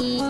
Bye.